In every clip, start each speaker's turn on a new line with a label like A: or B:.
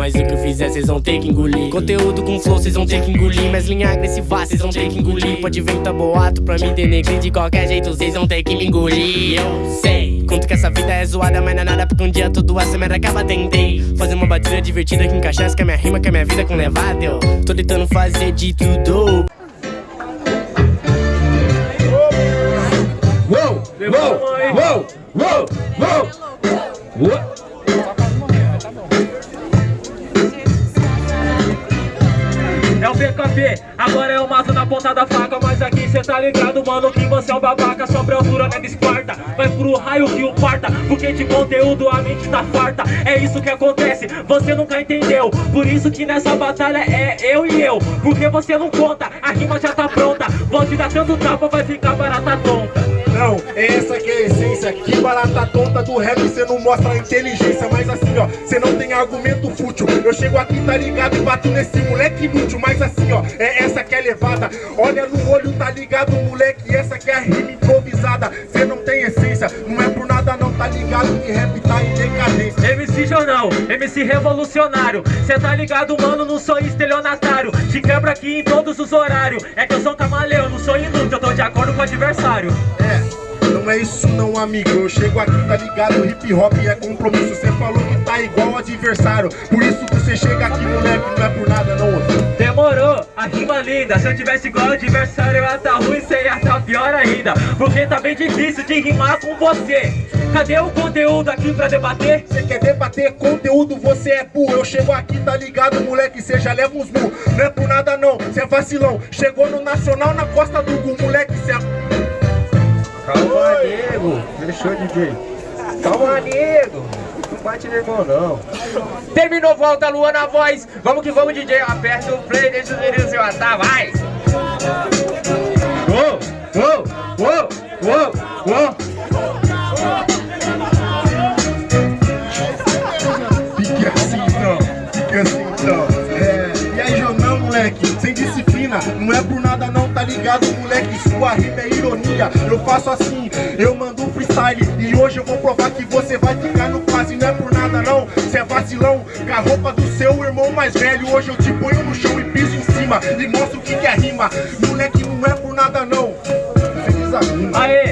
A: mas o que eu fizer vocês vão ter que engolir. Conteúdo com flow vocês vão ter que engolir. Mas linha agressiva vocês vão ter que engolir. Pode vir tá boato pra me denegrir. De qualquer jeito vocês vão ter que me engolir. Eu sei Conto que essa vida é zoada, mas não é nada Porque um dia tudo essa merda acaba tentei Fazer uma batida divertida que encaixasse com a minha rima Com a minha vida com levada Eu tô tentando fazer de tudo.
B: Uou, uou, uou, uou, uou, uou.
C: É o agora mato na ponta da faca Mas aqui cê tá ligado, mano, que você é um babaca Sobre a altura na Esparta, vai pro raio que o parta Porque de conteúdo a mente tá farta. É isso que acontece, você nunca entendeu. Por isso que nessa batalha é eu e eu Porque você não conta, a rima já tá pronta. Vou te dar tanto tapa, vai ficar barata tonta
D: não, é essa que é a essência. Que barata tonta do rap, cê não mostra inteligência. Mas assim ó, cê não tem argumento fútil. Eu chego aqui, tá ligado, e bato nesse moleque inútil. Mas assim ó, é essa que é levada. Olha no olho, tá ligado moleque? Essa que é a rima improvisada. Cê não tem essência, não é por nada não Tá ligado? Que rap tá em decadência.
C: MC Jornal, MC revolucionário. Cê tá ligado mano, não sou estelionatário. Te quebra aqui em todos os horários. É que eu sou camaleão, não sou inútil Eu tô de acordo com o adversário.
D: É não é isso não, amigo. Eu chego aqui, tá ligado? Hip hop é compromisso. Você falou que tá igual adversário. Por isso que você chega aqui, moleque Não é por nada, não.
C: Demorou, a rima linda. Se eu tivesse igual adversário Eu ia tá ruim, você ia tá pior ainda. Porque tá bem difícil de rimar com você. Cadê o conteúdo aqui pra debater?
D: Você quer debater conteúdo, você é burro. Eu chego aqui, tá ligado, moleque, cê já leva uns burros Não é por nada não, cê é vacilão. Chegou no Nacional na costa do Gu, moleque, cê é...
B: Calma, nego. Fechou, DJ. Calma, nego. Não bate no irmão, não. Terminou, volta, lua na voz. Vamos que vamos, DJ. Aperta o play, deixa os meninos se matar, vai. Uou, uou, uou, uou, uou.
D: Por nada, não, tá ligado, moleque? Sua rima é ironia. Eu faço assim, eu mando um freestyle. E hoje eu vou provar que você vai ficar no quase. Não é por nada, não. Cê é vacilão. Com a roupa do seu irmão mais velho. Hoje eu te ponho no chão e piso em cima. E mostro o que, que é rima. Moleque, não é por nada, não. Feliz a rima.
C: Aê,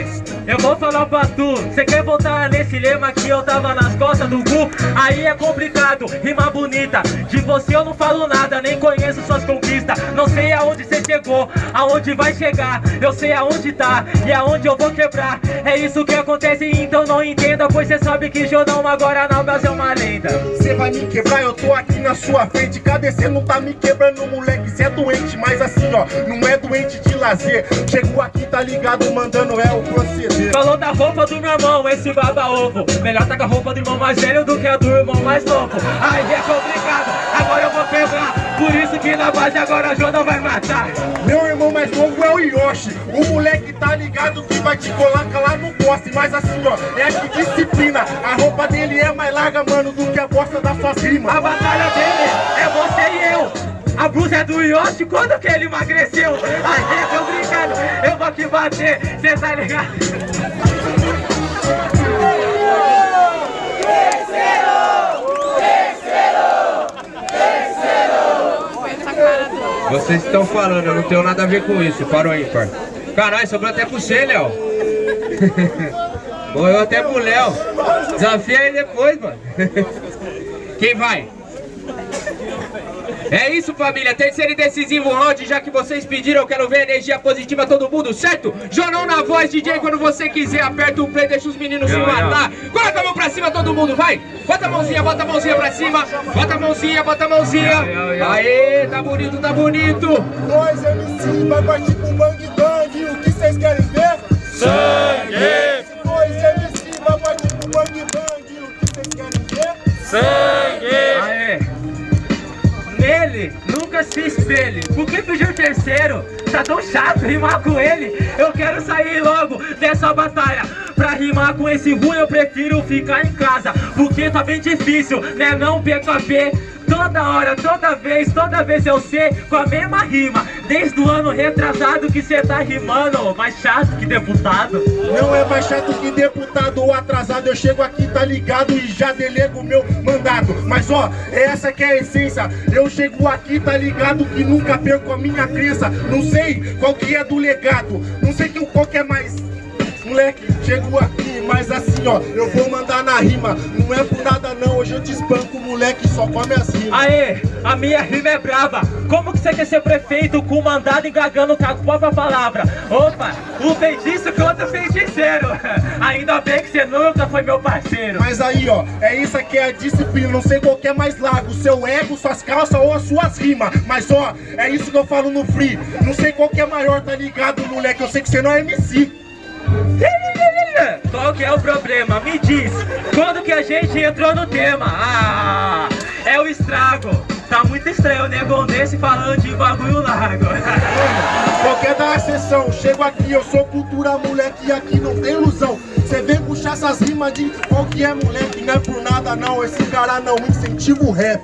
C: vou falar pra tu Cê quer voltar nesse lema que eu tava nas costas do Gu? Aí é complicado, rima bonita. De você eu não falo nada, nem conheço suas conquistas. Não sei aonde cê chegou, aonde vai chegar. Eu sei aonde tá e aonde eu vou quebrar. É isso que acontece, então não entenda Pois cê sabe que Jordão agora na base é uma lenda.
D: Cê vai me quebrar, eu tô aqui na sua frente. Cadê cê? Não tá me quebrando, moleque? Cê é doente, mas assim ó, não é doente de lazer. Chegou aqui, tá ligado, mandando é o proceder
C: Falou da roupa do meu irmão, esse baba-ovo Melhor tá com a roupa do irmão mais velho do que a do irmão mais novo. Aí é complicado, agora eu vou quebrar Por isso que na base agora a Joda vai matar.
D: Meu irmão mais novo é o Yoshi. O moleque tá ligado que vai te colocar lá no poste. Mas assim ó, é que disciplina. A roupa dele é mais larga, mano, do que a bosta da sua rimas
C: A batalha dele eu a blusa é do Yoshi quando que ele emagreceu Aí é complicado, eu vou aqui bater, cê tá ligado?
B: Vocês estão falando, eu não tenho nada a ver com isso. Parou aí, par. Caralho, sobrou até pro você, Léo. Morreu até pro Léo. Desafia aí depois, mano. Quem vai? É isso, família. Terceiro e decisivo round, já que vocês pediram, eu quero ver energia positiva todo mundo, certo? Jornal na voz, DJ, quando você quiser, aperta o play, deixa os meninos se matar. Coloca a mão pra cima, todo mundo, vai. Bota a mãozinha, bota a mãozinha pra cima. Bota a mãozinha, bota a mãozinha. Aê, tá bonito, tá bonito.
D: Nós MC vai partir pro bang bang O que vocês querem ver?
C: Sangue!
D: Nós MC vai partir pro bang bang O que vocês querem ver?
C: Sangue! Nunca se espelhe. Por que o terceiro? Tá tão chato rimar com ele. Eu quero sair logo dessa batalha. Pra rimar com esse ruim, eu prefiro ficar em casa. Porque tá bem difícil, né? Não PKP. Toda hora, toda vez, toda vez eu sei com a mesma rima. Desde o ano retrasado que cê tá rimando Mais chato que deputado.
D: Não é mais chato que deputado ou atrasado. Eu chego aqui, tá ligado, e já delego meu mandato Mas ó, essa que é a essência. Eu chego aqui, tá ligado, que nunca perco a minha crença. Não sei qual que é do legado. Não sei qual que é mais Moleque, chego aqui, mas assim ó, eu vou mandar na rima. Não é por nada não, hoje eu te espanco, moleque, só come as rimas.
C: Aê, a minha rima é brava. Como que você quer ser prefeito com mandado engagando com a própria palavra? Opa, o feitiço contra o feiticeiro Ainda bem que você nunca foi meu parceiro.
D: Mas aí ó, é isso que é a disciplina. Não sei qual que é mais largo, seu ego, suas calças ou as suas rimas. Mas ó, é isso que eu falo no free. Não sei qual que é maior, tá ligado, moleque? Eu sei que você não é MC
C: qual que é o problema? Me diz, quando que a gente entrou no tema? Ah, é o estrago. Tá muito estranho o negão desse falando de bagulho largo.
D: Qualquer da sessão, chego aqui, eu sou cultura moleque e aqui não tem ilusão. Cê vem puxar essas rimas de qual que é moleque, não é por nada não. Esse cara não incentiva o rap